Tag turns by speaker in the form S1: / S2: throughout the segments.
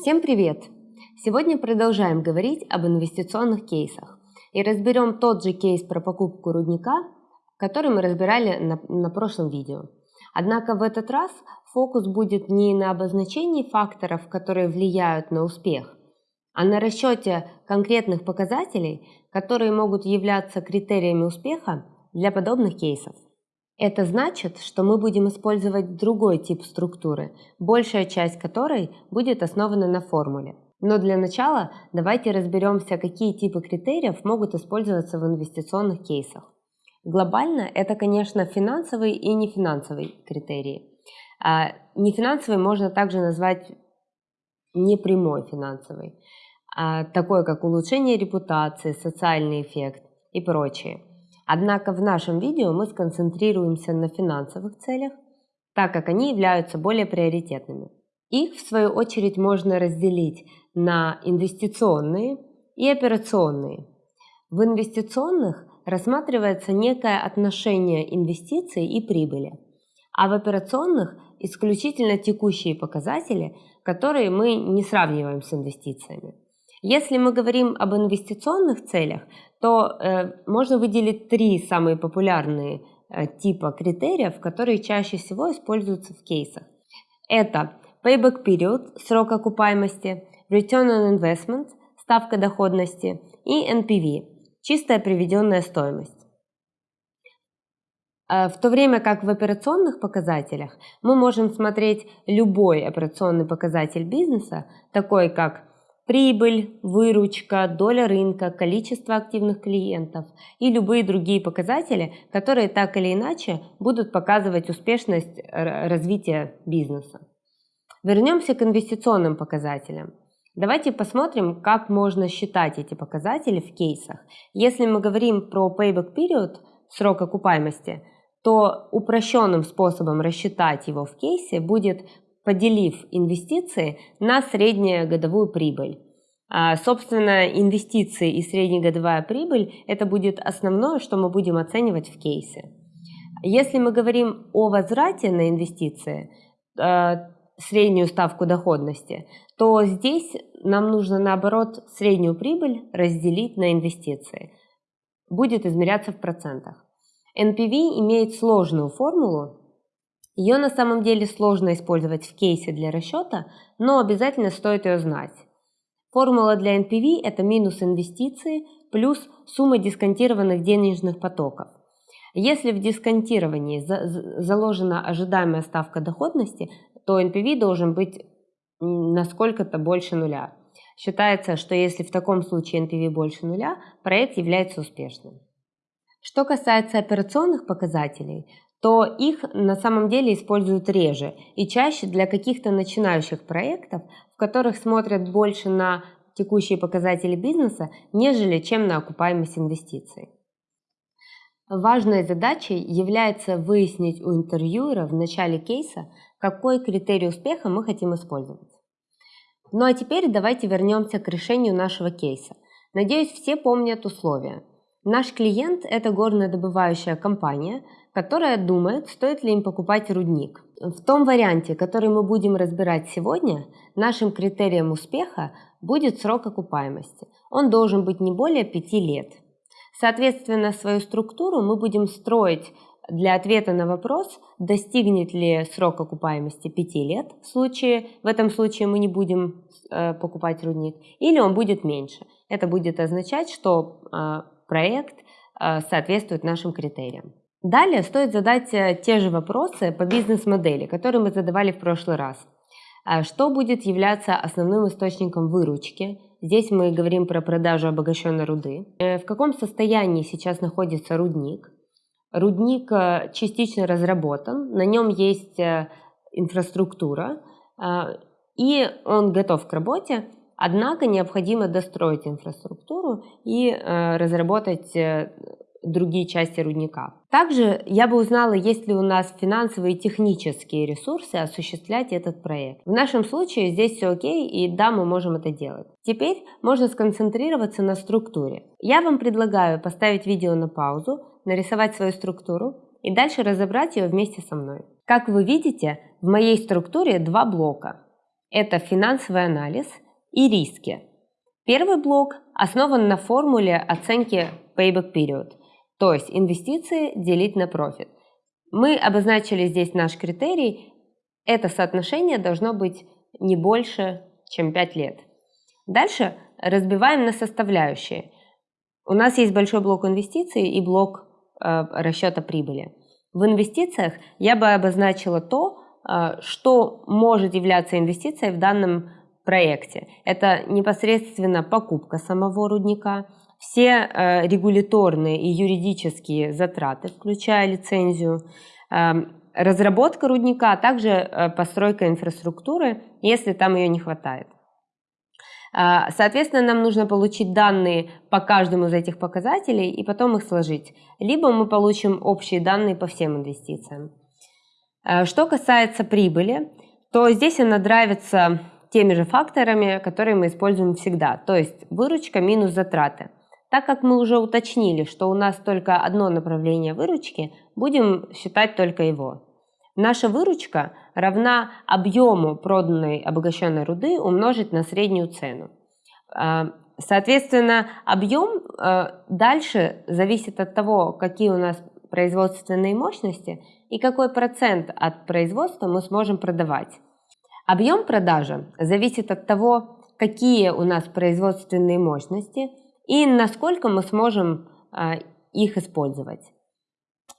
S1: Всем привет! Сегодня продолжаем говорить об инвестиционных кейсах и разберем тот же кейс про покупку рудника, который мы разбирали на, на прошлом видео. Однако в этот раз фокус будет не на обозначении факторов, которые влияют на успех, а на расчете конкретных показателей, которые могут являться критериями успеха для подобных кейсов. Это значит, что мы будем использовать другой тип структуры, большая часть которой будет основана на формуле. Но для начала давайте разберемся, какие типы критериев могут использоваться в инвестиционных кейсах. Глобально это, конечно, финансовые и нефинансовые критерии. А нефинансовый можно также назвать непрямой финансовый, а такой как улучшение репутации, социальный эффект и прочее. Однако в нашем видео мы сконцентрируемся на финансовых целях, так как они являются более приоритетными. Их, в свою очередь, можно разделить на инвестиционные и операционные. В инвестиционных рассматривается некое отношение инвестиций и прибыли, а в операционных исключительно текущие показатели, которые мы не сравниваем с инвестициями. Если мы говорим об инвестиционных целях, то э, можно выделить три самые популярные э, типа критериев, которые чаще всего используются в кейсах. Это payback period, срок окупаемости, return on investment, ставка доходности и NPV, чистая приведенная стоимость. Э, в то время как в операционных показателях мы можем смотреть любой операционный показатель бизнеса, такой как прибыль, выручка, доля рынка, количество активных клиентов и любые другие показатели, которые так или иначе будут показывать успешность развития бизнеса. Вернемся к инвестиционным показателям. Давайте посмотрим, как можно считать эти показатели в кейсах. Если мы говорим про payback period, срок окупаемости, то упрощенным способом рассчитать его в кейсе будет поделив инвестиции на среднегодовую прибыль. А, собственно, инвестиции и среднегодовая прибыль – это будет основное, что мы будем оценивать в кейсе. Если мы говорим о возврате на инвестиции, а, среднюю ставку доходности, то здесь нам нужно, наоборот, среднюю прибыль разделить на инвестиции. Будет измеряться в процентах. NPV имеет сложную формулу, ее на самом деле сложно использовать в кейсе для расчета, но обязательно стоит ее знать. Формула для NPV – это минус инвестиции плюс сумма дисконтированных денежных потоков. Если в дисконтировании заложена ожидаемая ставка доходности, то NPV должен быть на сколько-то больше нуля. Считается, что если в таком случае NPV больше нуля, проект является успешным. Что касается операционных показателей, то их на самом деле используют реже и чаще для каких-то начинающих проектов, в которых смотрят больше на текущие показатели бизнеса, нежели чем на окупаемость инвестиций. Важной задачей является выяснить у интервьюера в начале кейса, какой критерий успеха мы хотим использовать. Ну а теперь давайте вернемся к решению нашего кейса. Надеюсь, все помнят условия. Наш клиент – это горнодобывающая компания, которая думает, стоит ли им покупать рудник. В том варианте, который мы будем разбирать сегодня, нашим критерием успеха будет срок окупаемости. Он должен быть не более 5 лет. Соответственно, свою структуру мы будем строить для ответа на вопрос, достигнет ли срок окупаемости 5 лет, в, случае, в этом случае мы не будем э, покупать рудник, или он будет меньше. Это будет означать, что э, проект э, соответствует нашим критериям. Далее стоит задать э, те же вопросы по бизнес-модели, которые мы задавали в прошлый раз. А что будет являться основным источником выручки? Здесь мы говорим про продажу обогащенной руды. Э, в каком состоянии сейчас находится рудник? Рудник э, частично разработан, на нем есть инфраструктура, и он готов к работе, однако необходимо достроить инфраструктуру и разработать другие части рудника. Также я бы узнала, есть ли у нас финансовые и технические ресурсы осуществлять этот проект. В нашем случае здесь все окей, и да, мы можем это делать. Теперь можно сконцентрироваться на структуре. Я вам предлагаю поставить видео на паузу, нарисовать свою структуру и дальше разобрать ее вместе со мной. Как вы видите, в моей структуре два блока. Это финансовый анализ и риски. Первый блок основан на формуле оценки payback period, то есть инвестиции делить на профит. Мы обозначили здесь наш критерий. Это соотношение должно быть не больше, чем 5 лет. Дальше разбиваем на составляющие. У нас есть большой блок инвестиций и блок э, расчета прибыли. В инвестициях я бы обозначила то, э, что может являться инвестицией в данном проекте. Это непосредственно покупка самого рудника, все э, регуляторные и юридические затраты, включая лицензию, э, разработка рудника, а также э, постройка инфраструктуры, если там ее не хватает. Э, соответственно, нам нужно получить данные по каждому из этих показателей и потом их сложить. Либо мы получим общие данные по всем инвестициям. Что касается прибыли, то здесь она нравится теми же факторами, которые мы используем всегда, то есть выручка минус затраты. Так как мы уже уточнили, что у нас только одно направление выручки, будем считать только его. Наша выручка равна объему проданной обогащенной руды умножить на среднюю цену. А, соответственно, объем а, дальше зависит от того, какие у нас производственные мощности и какой процент от производства мы сможем продавать. Объем продажи зависит от того, какие у нас производственные мощности и насколько мы сможем а, их использовать.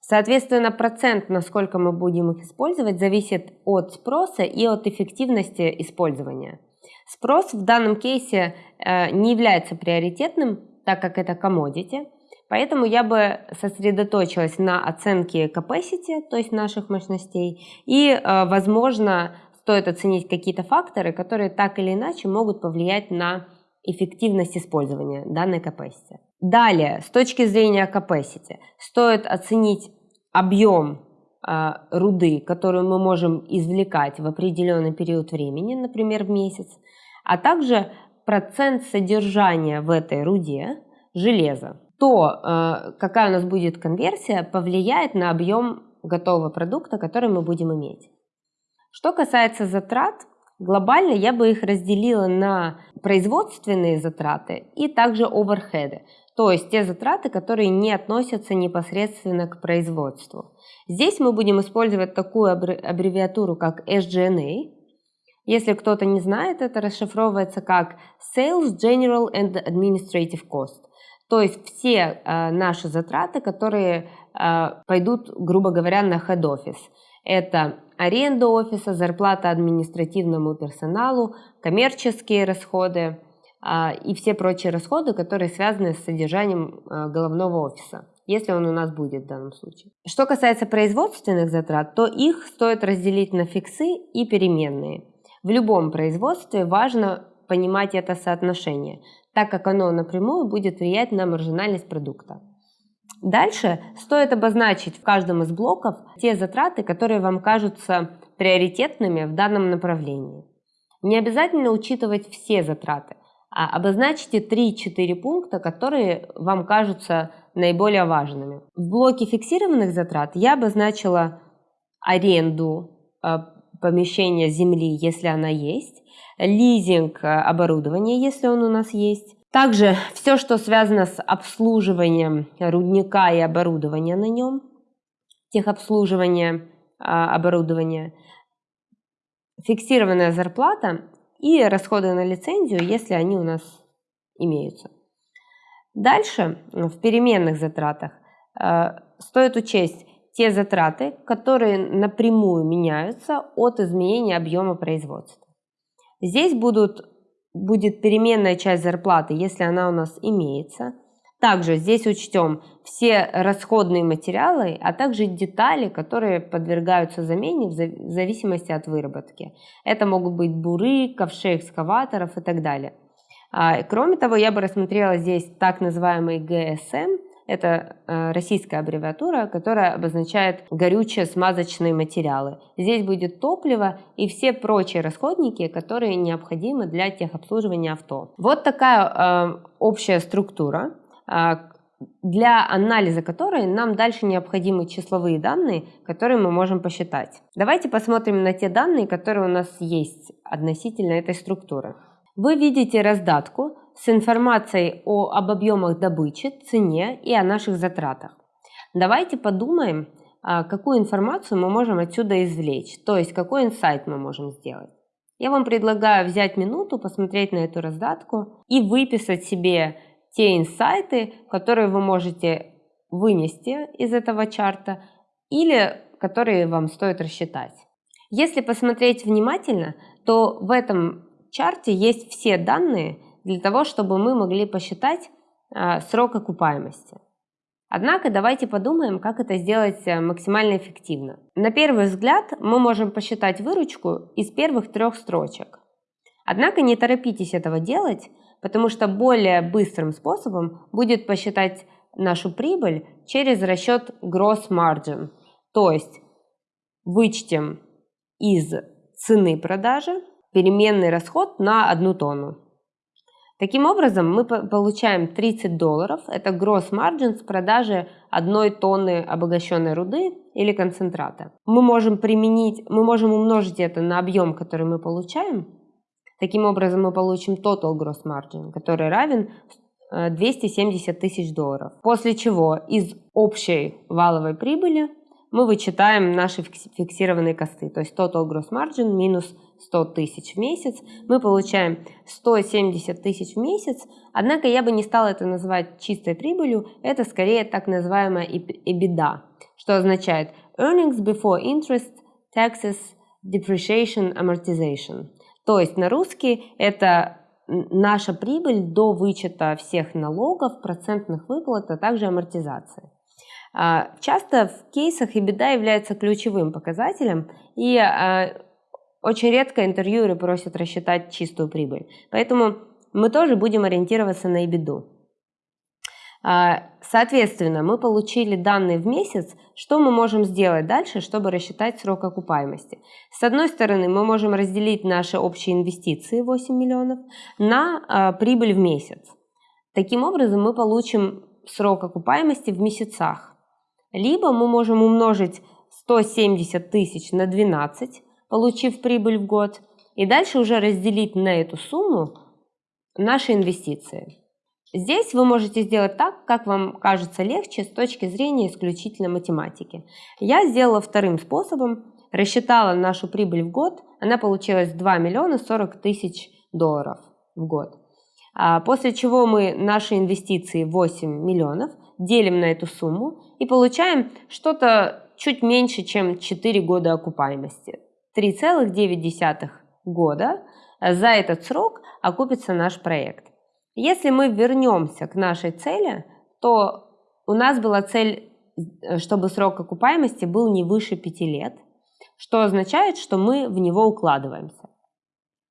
S1: Соответственно, процент, насколько мы будем их использовать, зависит от спроса и от эффективности использования. Спрос в данном кейсе э, не является приоритетным, так как это commodity, поэтому я бы сосредоточилась на оценке capacity, то есть наших мощностей, и, э, возможно, стоит оценить какие-то факторы, которые так или иначе могут повлиять на эффективность использования данной capacity. Далее, с точки зрения capacity, стоит оценить объем э, руды, которую мы можем извлекать в определенный период времени, например, в месяц, а также процент содержания в этой руде железа. То, э, какая у нас будет конверсия, повлияет на объем готового продукта, который мы будем иметь. Что касается затрат, глобально я бы их разделила на производственные затраты и также оверхеды, то есть те затраты, которые не относятся непосредственно к производству. Здесь мы будем использовать такую аббревиатуру, как SGNA. Если кто-то не знает, это расшифровывается как Sales General and Administrative Cost. То есть все э, наши затраты, которые э, пойдут, грубо говоря, на head office. Это аренда офиса, зарплата административному персоналу, коммерческие расходы а, и все прочие расходы, которые связаны с содержанием а, головного офиса если он у нас будет в данном случае. Что касается производственных затрат, то их стоит разделить на фиксы и переменные. В любом производстве важно понимать это соотношение, так как оно напрямую будет влиять на маржинальность продукта. Дальше стоит обозначить в каждом из блоков те затраты, которые вам кажутся приоритетными в данном направлении. Не обязательно учитывать все затраты, а обозначьте 3-4 пункта, которые вам кажутся наиболее важными. В блоке фиксированных затрат я обозначила аренду э, помещения земли, если она есть, лизинг э, оборудования, если он у нас есть, также все, что связано с обслуживанием рудника и оборудования на нем, техобслуживание а, оборудования, фиксированная зарплата и расходы на лицензию, если они у нас имеются. Дальше в переменных затратах а, стоит учесть те затраты, которые напрямую меняются от изменения объема производства. Здесь будут будет переменная часть зарплаты, если она у нас имеется. Также здесь учтем все расходные материалы, а также детали, которые подвергаются замене в зависимости от выработки. Это могут быть буры, ковши экскаваторов и так далее. А, кроме того, я бы рассмотрела здесь так называемый ГСМ, это э, российская аббревиатура, которая обозначает горючие смазочные материалы. Здесь будет топливо и все прочие расходники, которые необходимы для техобслуживания авто. Вот такая э, общая структура. Э, для анализа которой нам дальше необходимы числовые данные, которые мы можем посчитать. Давайте посмотрим на те данные, которые у нас есть относительно этой структуры. Вы видите раздатку с информацией о, об объемах добычи, цене и о наших затратах. Давайте подумаем, а, какую информацию мы можем отсюда извлечь, то есть какой инсайт мы можем сделать. Я вам предлагаю взять минуту, посмотреть на эту раздатку и выписать себе те инсайты, которые вы можете вынести из этого чарта или которые вам стоит рассчитать. Если посмотреть внимательно, то в этом чарте есть все данные для того, чтобы мы могли посчитать э, срок окупаемости. Однако давайте подумаем, как это сделать э, максимально эффективно. На первый взгляд мы можем посчитать выручку из первых трех строчек. Однако не торопитесь этого делать, потому что более быстрым способом будет посчитать нашу прибыль через расчет gross margin. То есть вычтем из цены продажи переменный расход на одну тонну. Таким образом, мы получаем 30 долларов, это gross margin с продажи одной тонны обогащенной руды или концентрата. Мы можем применить, мы можем умножить это на объем, который мы получаем. Таким образом, мы получим total gross margin, который равен 270 э, тысяч долларов. После чего из общей валовой прибыли мы вычитаем наши фиксированные косты, то есть total gross margin минус 100 тысяч в месяц, мы получаем 170 тысяч в месяц, однако я бы не стала это называть чистой прибылью, это скорее так называемая EBITDA, что означает earnings before interest, taxes, depreciation, amortization. То есть на русский это наша прибыль до вычета всех налогов, процентных выплат, а также амортизации. А, часто в кейсах EBITDA является ключевым показателем, и а, очень редко интервьюеры просят рассчитать чистую прибыль. Поэтому мы тоже будем ориентироваться на EBITDA. А, соответственно, мы получили данные в месяц, что мы можем сделать дальше, чтобы рассчитать срок окупаемости. С одной стороны, мы можем разделить наши общие инвестиции 8 миллионов на прибыль в месяц. Таким образом, мы получим срок окупаемости в месяцах. Либо мы можем умножить 170 тысяч на 12, получив прибыль в год, и дальше уже разделить на эту сумму наши инвестиции. Здесь вы можете сделать так, как вам кажется легче с точки зрения исключительно математики. Я сделала вторым способом, рассчитала нашу прибыль в год, она получилась 2 миллиона 40 тысяч долларов в год. А после чего мы наши инвестиции 8 миллионов делим на эту сумму и получаем что-то чуть меньше, чем 4 года окупаемости. 3,9 года за этот срок окупится наш проект. Если мы вернемся к нашей цели, то у нас была цель, чтобы срок окупаемости был не выше 5 лет, что означает, что мы в него укладываемся.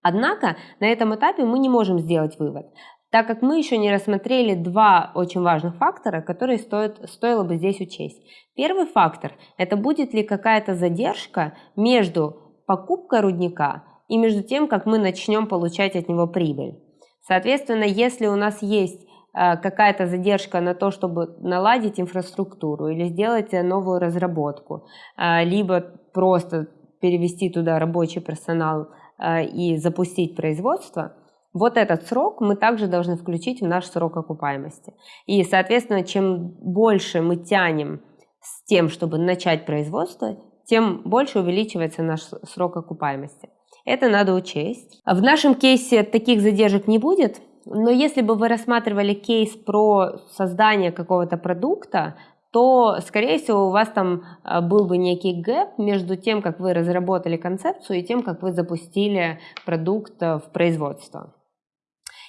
S1: Однако на этом этапе мы не можем сделать вывод, так как мы еще не рассмотрели два очень важных фактора, которые стоит, стоило бы здесь учесть. Первый фактор – это будет ли какая-то задержка между покупкой рудника и между тем, как мы начнем получать от него прибыль. Соответственно, если у нас есть э, какая-то задержка на то, чтобы наладить инфраструктуру или сделать новую разработку, э, либо просто перевести туда рабочий персонал э, и запустить производство – вот этот срок мы также должны включить в наш срок окупаемости. И, соответственно, чем больше мы тянем с тем, чтобы начать производство, тем больше увеличивается наш срок окупаемости. Это надо учесть. В нашем кейсе таких задержек не будет, но если бы вы рассматривали кейс про создание какого-то продукта, то, скорее всего, у вас там а, был бы некий гэп между тем, как вы разработали концепцию и тем, как вы запустили продукт в производство.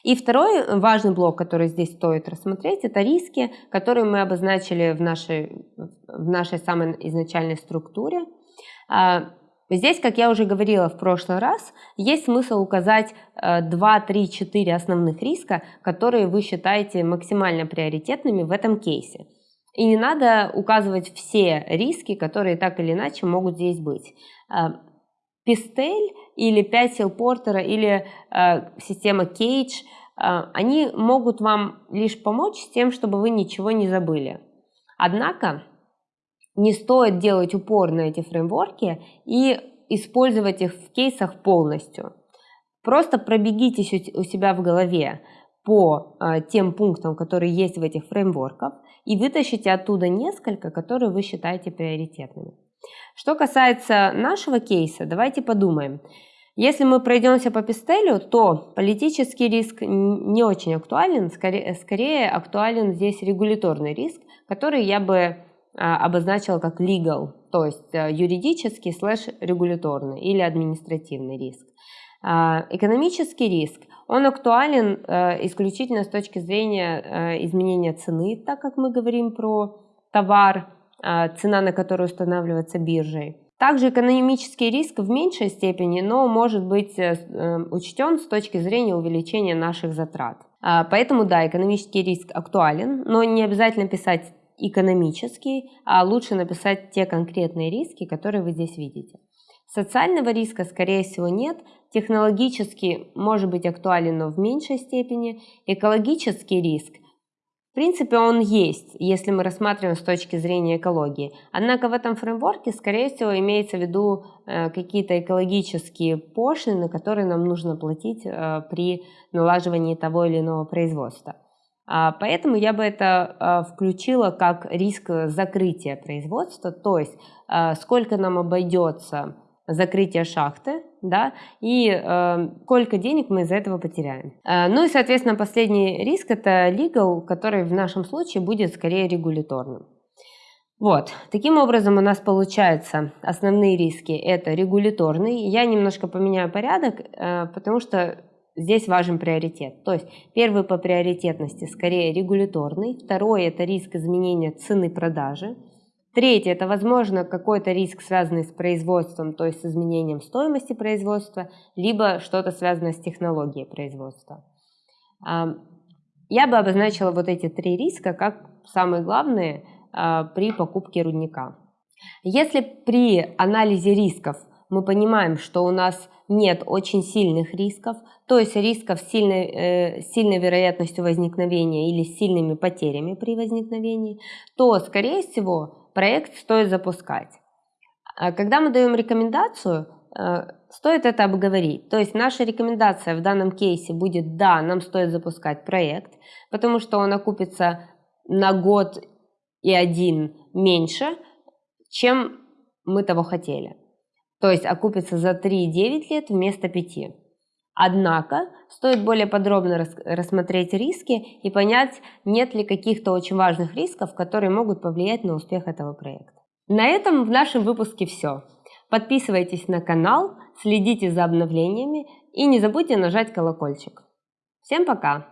S1: И второй важный блок, который здесь стоит рассмотреть, это риски, которые мы обозначили в нашей, в нашей самой изначальной структуре. А, здесь, как я уже говорила в прошлый раз, есть смысл указать 2, 3, 4 основных риска, которые вы считаете максимально приоритетными в этом кейсе. И не надо указывать все риски, которые так или иначе могут здесь быть. Пистель или 5 сил Портера или э, система Кейдж они могут вам лишь помочь с тем, чтобы вы ничего не забыли. Однако не стоит делать упор на эти фреймворки и использовать их в кейсах полностью. Просто пробегитесь у себя в голове по э, тем пунктам, которые есть в этих фреймворках, и вытащите оттуда несколько, которые вы считаете приоритетными. Что касается нашего кейса, давайте подумаем. Если мы пройдемся по пистелю, то политический риск не очень актуален, скорее, скорее актуален здесь регуляторный риск, который я бы а, обозначила как legal, то есть а, юридический слэш регуляторный или административный риск. А, экономический риск, он актуален исключительно с точки зрения изменения цены, так как мы говорим про товар, цена на которую устанавливается биржей. Также экономический риск в меньшей степени, но может быть э, э, учтен с точки зрения увеличения наших затрат. Поэтому да, экономический риск актуален, но не обязательно писать экономический, а лучше написать те конкретные риски, которые вы здесь видите. Социального риска, скорее всего, нет. Технологический может быть актуален, но в меньшей степени. Экологический риск, в принципе, он есть, если мы рассматриваем с точки зрения экологии. Однако в этом фреймворке, скорее всего, имеется в виду э, какие-то экологические пошлины, которые нам нужно платить э, при налаживании того или иного производства. А, поэтому я бы это а, включила как риск закрытия производства, то есть сколько нам обойдется закрытие шахты, да, и э, сколько денег мы из-за этого потеряем. Э, ну и, соответственно, последний риск – это legal, который в нашем случае будет скорее регуляторным. Вот, таким образом у нас получается основные риски – это регуляторный. Я немножко поменяю порядок, э, потому что здесь важен приоритет. То есть первый по приоритетности скорее регуляторный, второй это риск изменения цены продажи, третий это возможно какой-то риск связанный с производством, то есть с изменением стоимости производства, либо что-то связанное с технологией производства. Я бы обозначила вот эти три риска как самые главные а, при покупке рудника. Если при анализе рисков мы понимаем, что у нас нет очень сильных рисков, то есть рисков с сильной, э, сильной вероятностью возникновения или с сильными потерями при возникновении, то, скорее всего, проект стоит запускать. А когда мы даем рекомендацию, э, стоит это обговорить. То есть наша рекомендация в данном кейсе будет «да, нам стоит запускать проект», потому что он окупится на год и один меньше, чем мы того хотели то есть окупится за 3,9 лет вместо 5. Однако стоит более подробно рассмотреть риски и понять, нет ли каких-то очень важных рисков, которые могут повлиять на успех этого проекта. На этом в нашем выпуске все. Подписывайтесь на канал, следите за обновлениями и не забудьте нажать колокольчик. Всем пока!